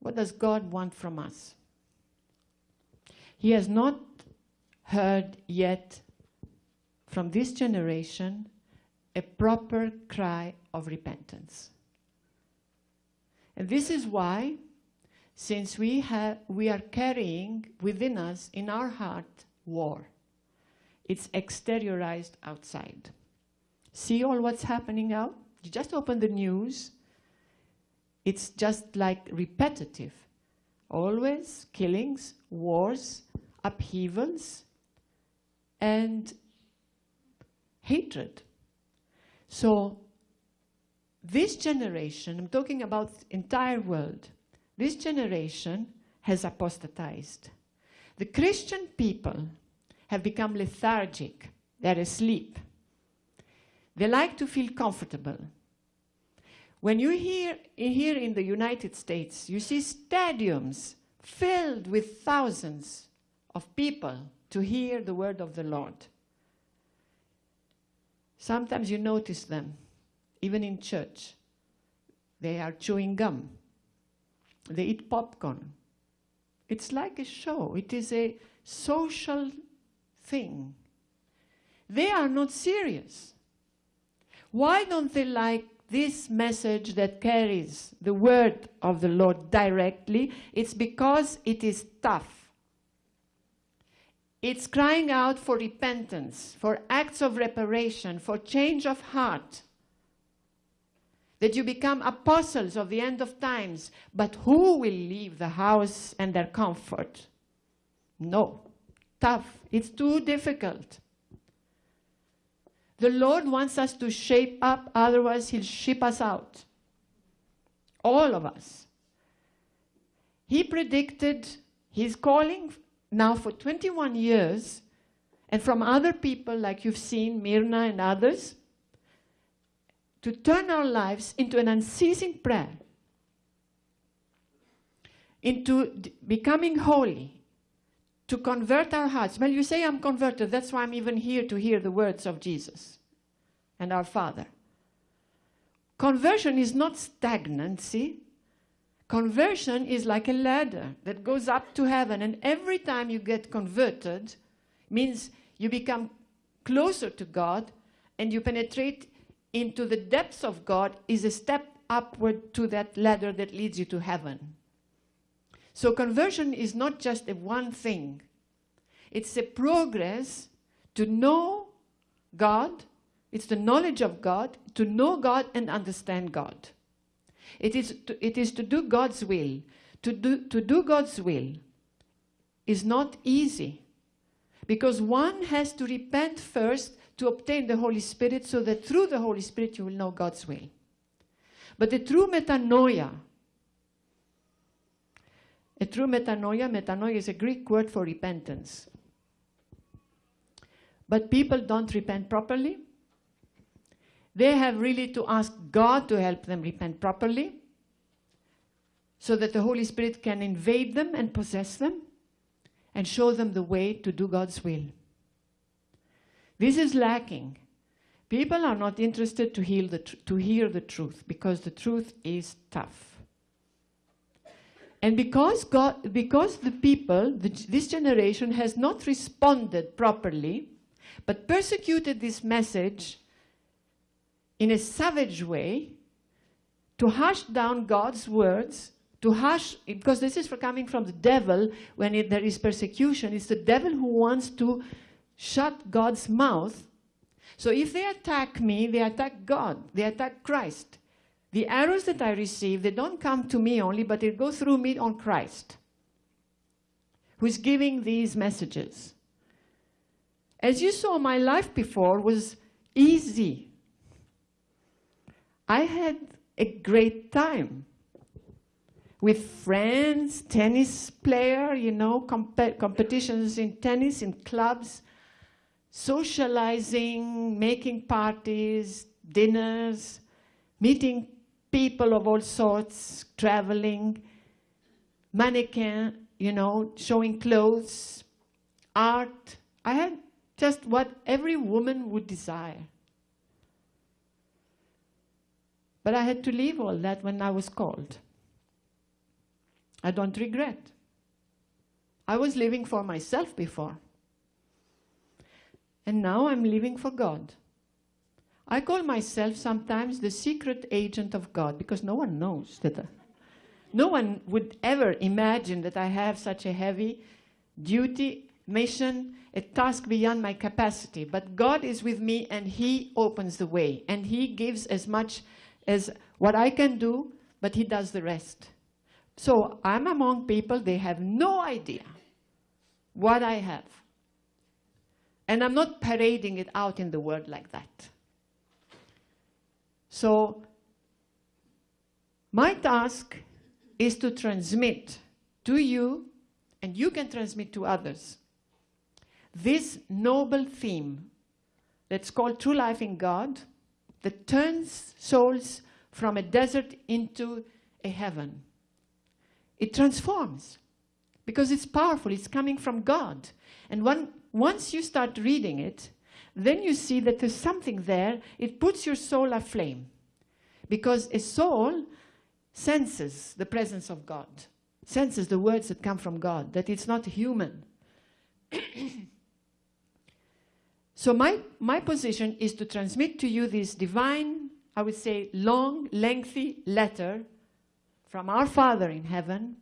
What does God want from us? He has not heard yet from this generation a proper cry of repentance. And this is why, since we, have, we are carrying within us, in our heart, war, it's exteriorized outside. See all what's happening out? You just open the news, it's just like repetitive. Always killings, wars, upheavals, and hatred. So this generation, I'm talking about the entire world, this generation has apostatized. The Christian people have become lethargic. They're asleep. They like to feel comfortable. When you hear here in the United States, you see stadiums filled with thousands of people to hear the word of the Lord. Sometimes you notice them, even in church. They are chewing gum. They eat popcorn. It's like a show. It is a social thing. They are not serious. Why don't they like this message that carries the word of the Lord directly? It's because it is tough. It's crying out for repentance, for acts of reparation, for change of heart. That you become apostles of the end of times. But who will leave the house and their comfort? No. Tough. It's too difficult. The Lord wants us to shape up, otherwise he'll ship us out. All of us. He predicted his calling now for 21 years, and from other people like you've seen, Myrna and others, to turn our lives into an unceasing prayer, into becoming holy, to convert our hearts. Well, you say I'm converted, that's why I'm even here to hear the words of Jesus and our Father. Conversion is not stagnancy. Conversion is like a ladder that goes up to heaven, and every time you get converted, means you become closer to God and you penetrate into the depths of God is a step upward to that ladder that leads you to heaven. So conversion is not just a one thing. It's a progress to know God. It's the knowledge of God, to know God and understand God. It is to, it is to do God's will. To do, to do God's will is not easy because one has to repent first to obtain the Holy Spirit so that through the Holy Spirit you will know God's will. But the true metanoia, a true metanoia, metanoia is a Greek word for repentance. But people don't repent properly they have really to ask God to help them repent properly so that the Holy Spirit can invade them and possess them and show them the way to do God's will. This is lacking. People are not interested to, heal the to hear the truth because the truth is tough. And because, God, because the people, the, this generation has not responded properly, but persecuted this message in a savage way to hush down God's words, to hush, because this is for coming from the devil when it, there is persecution. It's the devil who wants to shut God's mouth. So if they attack me, they attack God, they attack Christ. The arrows that I receive, they don't come to me only, but they go through me on Christ, who is giving these messages. As you saw, my life before was easy. I had a great time with friends, tennis player, you know, comp competitions in tennis, in clubs, socializing, making parties, dinners, meeting people of all sorts, traveling, mannequin, you know, showing clothes, art. I had just what every woman would desire. But I had to leave all that when I was called. I don't regret. I was living for myself before. And now I'm living for God. I call myself sometimes the secret agent of God because no one knows that. I, no one would ever imagine that I have such a heavy duty, mission, a task beyond my capacity. But God is with me and He opens the way and He gives as much as what I can do, but He does the rest. So I'm among people, they have no idea what I have. And I'm not parading it out in the world like that. So my task is to transmit to you, and you can transmit to others, this noble theme that's called true life in God that turns souls from a desert into a heaven. It transforms because it's powerful, it's coming from God. And when, once you start reading it, then you see that there's something there, it puts your soul aflame. Because a soul senses the presence of God, senses the words that come from God, that it's not human. so my, my position is to transmit to you this divine, I would say, long, lengthy letter from our Father in heaven,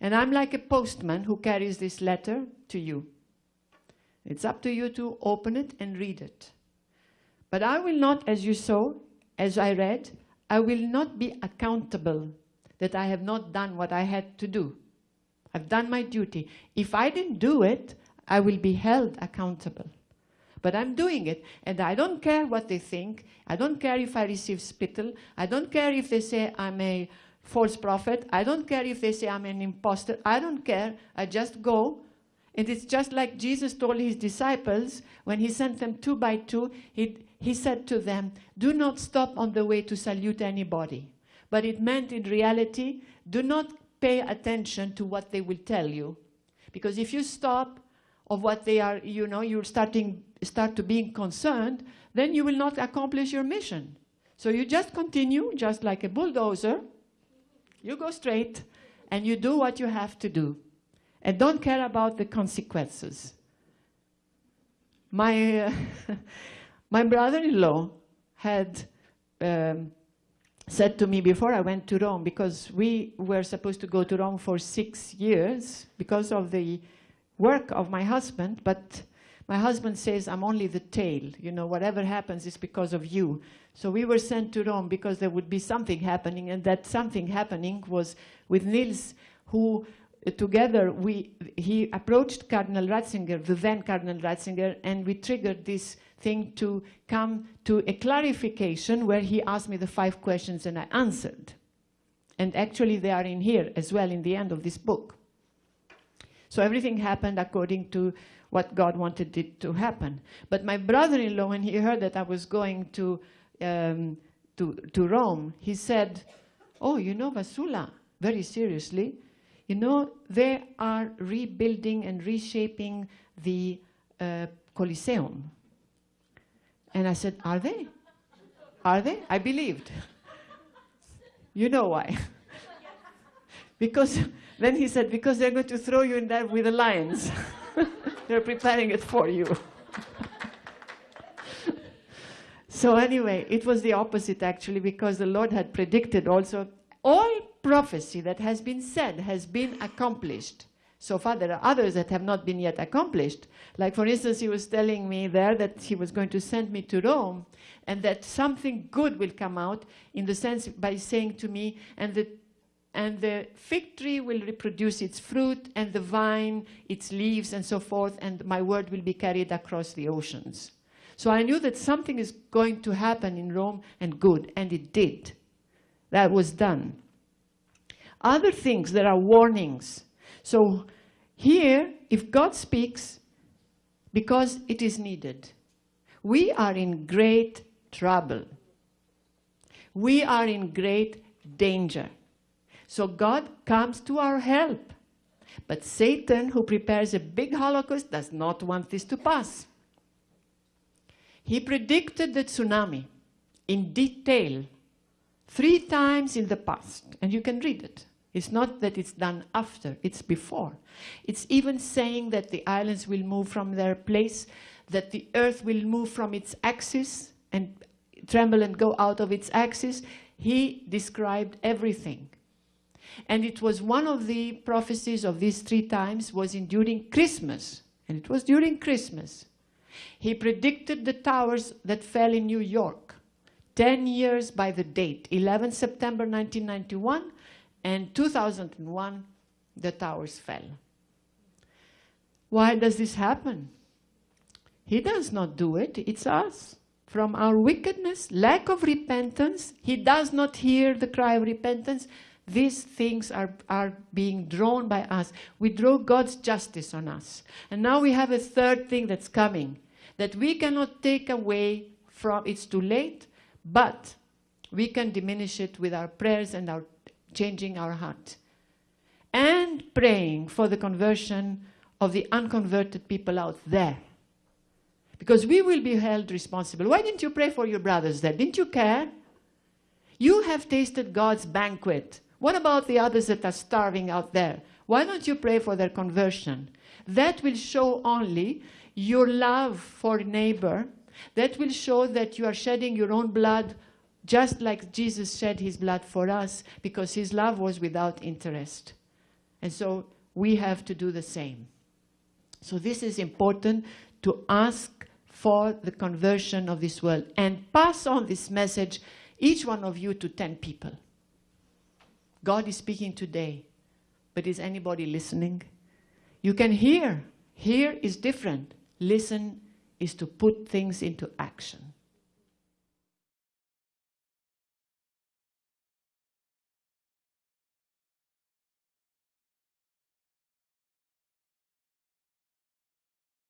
and I'm like a postman who carries this letter to you. It's up to you to open it and read it. But I will not, as you saw, as I read, I will not be accountable that I have not done what I had to do. I've done my duty. If I didn't do it, I will be held accountable. But I'm doing it, and I don't care what they think. I don't care if I receive spittle. I don't care if they say I'm a false prophet. I don't care if they say I'm an impostor. I don't care. I just go and it's just like Jesus told his disciples when he sent them two by two, he, he said to them, do not stop on the way to salute anybody. But it meant in reality, do not pay attention to what they will tell you. Because if you stop of what they are, you know, you're starting, start to being concerned, then you will not accomplish your mission. So you just continue, just like a bulldozer, you go straight, and you do what you have to do and don't care about the consequences. My, uh, my brother-in-law had um, said to me before I went to Rome, because we were supposed to go to Rome for six years because of the work of my husband, but my husband says, I'm only the tail. You know, whatever happens is because of you. So we were sent to Rome because there would be something happening, and that something happening was with Niels, who together, we, he approached Cardinal Ratzinger, the then Cardinal Ratzinger, and we triggered this thing to come to a clarification where he asked me the five questions and I answered. And actually they are in here as well in the end of this book. So everything happened according to what God wanted it to happen. But my brother-in-law, when he heard that I was going to, um, to, to Rome, he said, oh, you know Vassula, very seriously, you know, they are rebuilding and reshaping the uh, Colosseum. And I said, are they? Are they? I believed. you know why. because then he said, because they're going to throw you in there with the lions. they're preparing it for you. so anyway, it was the opposite actually, because the Lord had predicted also all prophecy that has been said has been accomplished. So far, there are others that have not been yet accomplished. Like, for instance, he was telling me there that he was going to send me to Rome and that something good will come out in the sense by saying to me, and the, and the fig tree will reproduce its fruit and the vine, its leaves and so forth, and my word will be carried across the oceans. So I knew that something is going to happen in Rome and good, and it did. That was done. Other things, there are warnings. So here, if God speaks, because it is needed, we are in great trouble. We are in great danger. So God comes to our help. But Satan, who prepares a big holocaust, does not want this to pass. He predicted the tsunami in detail three times in the past, and you can read it. It's not that it's done after, it's before. It's even saying that the islands will move from their place, that the earth will move from its axis and tremble and go out of its axis. He described everything. And it was one of the prophecies of these three times was in during Christmas. And it was during Christmas. He predicted the towers that fell in New York. 10 years by the date, 11 September 1991 and 2001, the towers fell. Why does this happen? He does not do it, it's us. From our wickedness, lack of repentance, he does not hear the cry of repentance. These things are, are being drawn by us. We draw God's justice on us. And now we have a third thing that's coming that we cannot take away from, it's too late, but we can diminish it with our prayers and our changing our heart. And praying for the conversion of the unconverted people out there. Because we will be held responsible. Why didn't you pray for your brothers there? Didn't you care? You have tasted God's banquet. What about the others that are starving out there? Why don't you pray for their conversion? That will show only your love for neighbor. That will show that you are shedding your own blood just like Jesus shed his blood for us because his love was without interest. And so we have to do the same. So this is important to ask for the conversion of this world and pass on this message, each one of you, to 10 people. God is speaking today, but is anybody listening? You can hear. Hear is different. Listen is to put things into action.